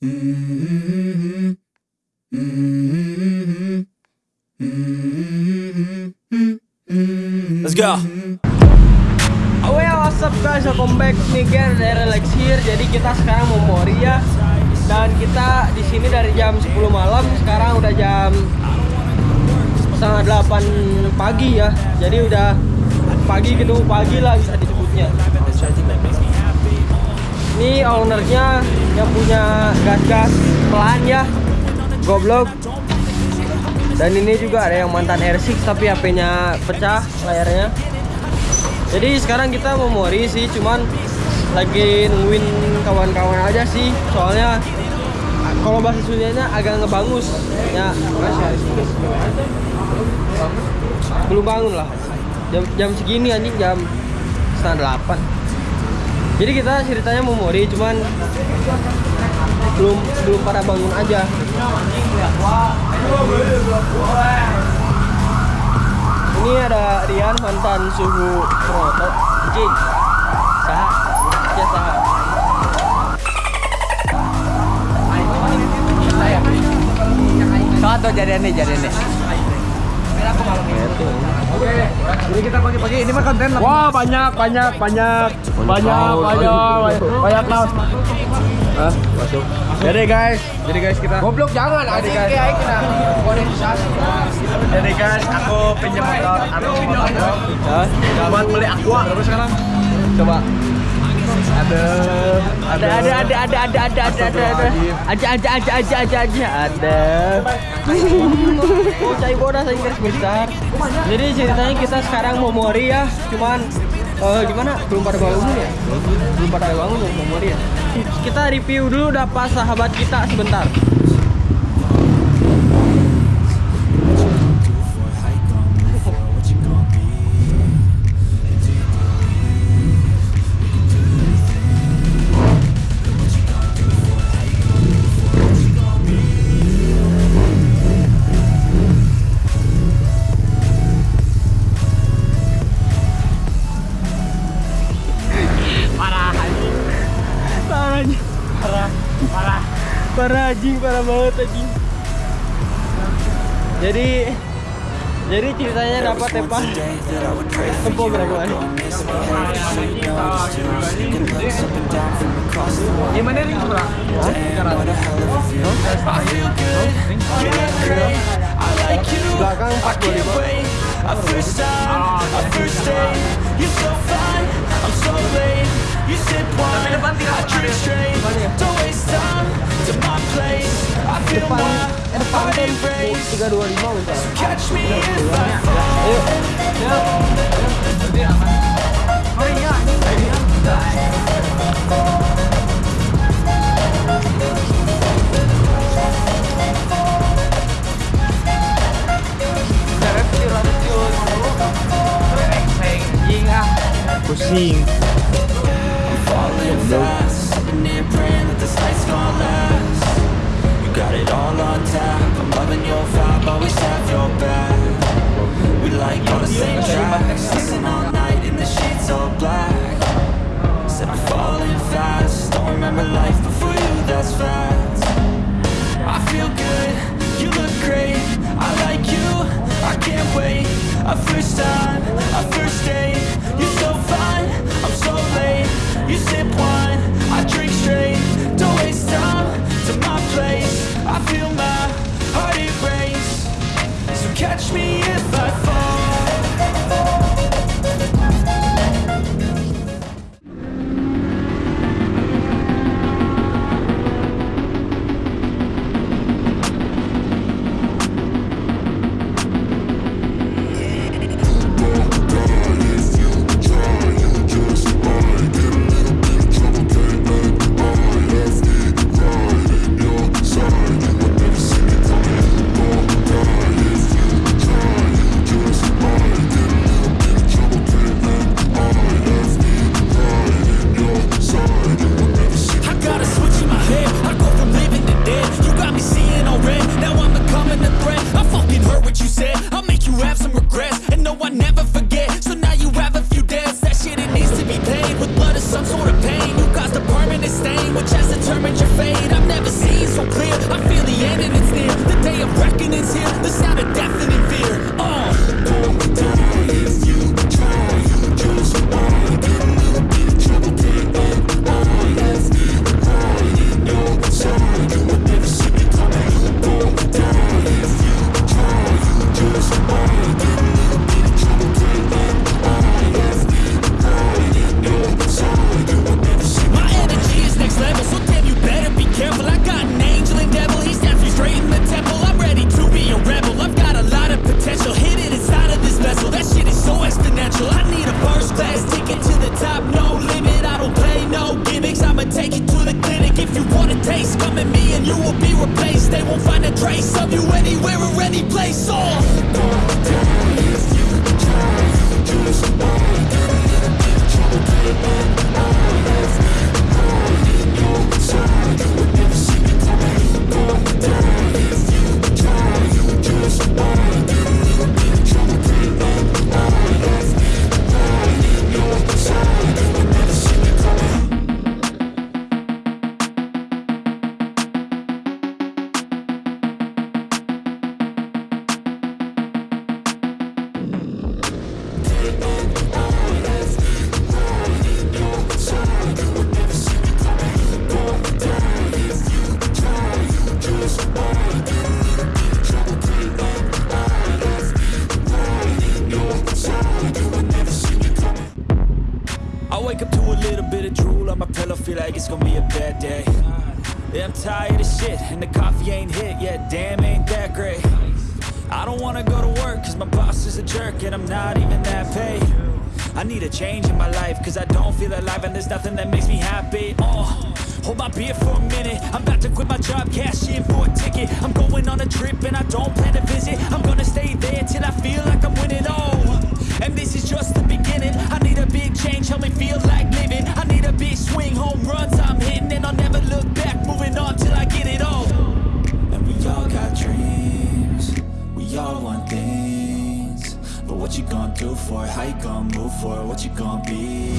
Let's go. Oh yeah, what's up guys, welcome back nih again dari Relax here. Jadi kita sekarang mau Moria dan kita di sini dari jam 10 malam, sekarang udah jam setengah 8 pagi ya. Jadi udah pagi ketemu pagi lah bisa disebutnya. Ini ownernya yang punya gas-gas pelan ya, goblok. Dan ini juga ada yang mantan R6 tapi HP-nya pecah layarnya. Jadi sekarang kita mau mori sih, cuman lagi nungguin kawan-kawan aja sih. Soalnya kalau bahasa Sundanya agak ngebangus. Ya, belum bangun lah. Jam, jam segini anjing jam setengah delapan. Jadi kita ceritanya mau mori, cuman belum belum pada bangun aja. Ini ada Rian mantan suhu Proto. Jing. Saha. Ya saha. Satu jadian nih, nih. Jadi kita pagi-pagi ini mah konten Wah, banyak banyak banyak banyak banyak banyak kaos. Hah? Masuk. Jadi guys, jadi guys kita Goblok jangan anjing guys. kayak monetisasi. Jadi guys, aku pinjam motor aku buat beli aqua terus sekarang. Coba. Ada Ada ada ada ada ada ada ada ada ada aja aja aja aja aja ada. Oh, cai bodas aja guys besar. Jadi ceritanya kita sekarang mau mori ya, cuman eh, gimana? Belum pada bangun ya? Belum pada bangun mau mori ya. Kita review dulu dapat sahabat kita sebentar. Parah anjing, parah banget anjing. Jadi jadi ceritanya dapat tepah tempo berapa? Gimana nih, Bro? Belakang 425. Our first time, our first day. You're so fine, I'm so late. You sip wine, I drink straight. Don't waste time to my place. I feel Depan my eh, depan heart kan erase. 325 bentar. Catch me if I fall falling fast. Sitting here praying that this night's gonna last. You got it all on tap. I'm loving your vibe, always have your back. We like all the same tracks all night in the sheets all black. Said I'm falling fast. Don't remember life before you, that's fact. Shit, and the coffee ain't hit yet, damn, ain't that great. I don't wanna go to work, cause my boss is a jerk, and I'm not even that paid. I need a change in my life, cause I don't feel alive, and there's nothing that makes me happy. Oh, hold my beer for a minute, I'm about to quit my job, cash in for a ticket. I'm going on a trip, and I don't plan to visit. I'm gonna stay there till I feel like I'm winning, oh. And this is just the beginning. I need a big change, help me feel like you gonna move for? What you gonna be?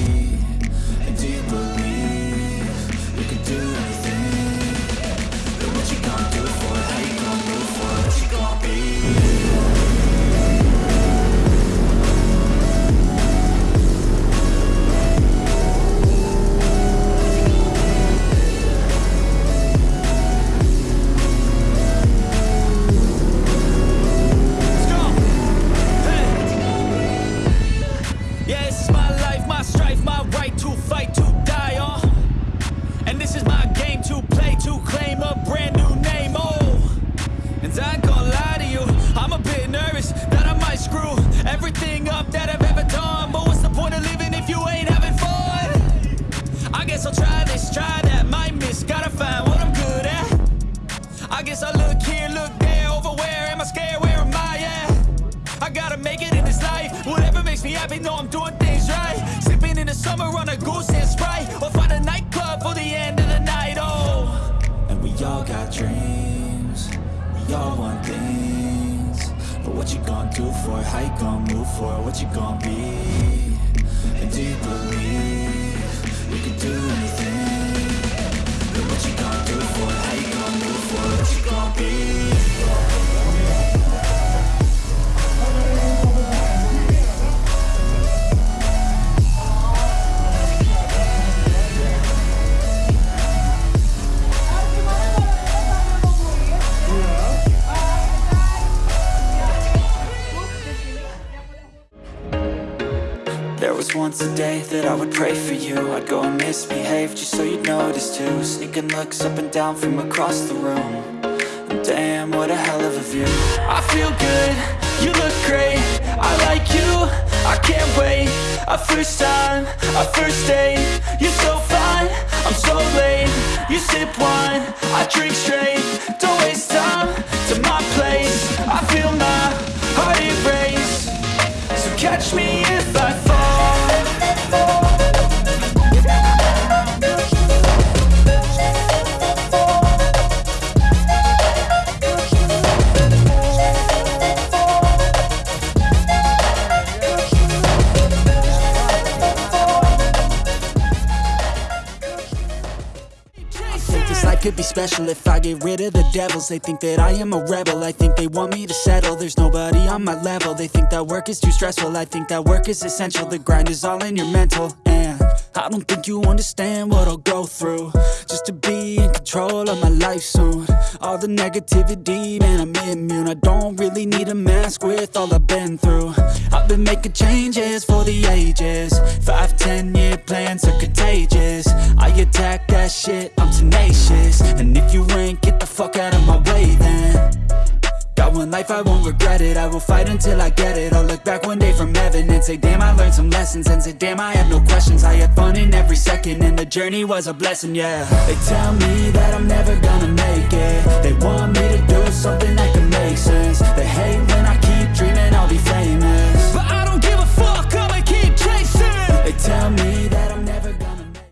Try this, try that, might miss, gotta find what I'm good at. I guess I look here, look there, over where am I scared? Where am I at? I gotta make it in this life. Whatever makes me happy, know I'm doing things right. Sipping in the summer on a goose and sprite, or find a nightclub for the end of the night. Oh, and we all got dreams, we all want things. But what you gonna do for it? How you gonna move for it? What you gonna be? And do you believe what you gonna do for? How you gonna move for? What you gonna be? Too Sneaking looks up and down from across the room. And Damn, what a hell of a view. I feel good, you look great. I like you, I can't wait. A first time, a first date. You're so fine, I'm so late. You sip wine, I drink straight. Don't waste time to my place. I feel my heart erase So catch me could be special if I get rid of the devils. They think that I am a rebel, I think they want me to settle. There's nobody on my level, they think that work is too stressful. I think that work is essential, the grind is all in your mental. And I don't think you understand what I'll go through. Just to be in control of my life soon. All the negativity, man, I'm immune. I don't really need a mask with all I've been through. I've been making changes for the ages. Five, ten year plans are contagious. I attack that shit, I'm tenacious. And if you ain't, get the fuck out of my way then. Got one life, I won't regret it. I will fight until I get it. I'll look back day from heaven and say Damn, I learned some lessons And say, damn, I have no questions. I had fun in every second And the journey was a blessing, yeah. They tell me that I'm never gonna make it. They want me to do something that can make sense. They hate when I keep dreaming I'll be famous. But I don't give a fuck, I'ma keep chasing. They tell me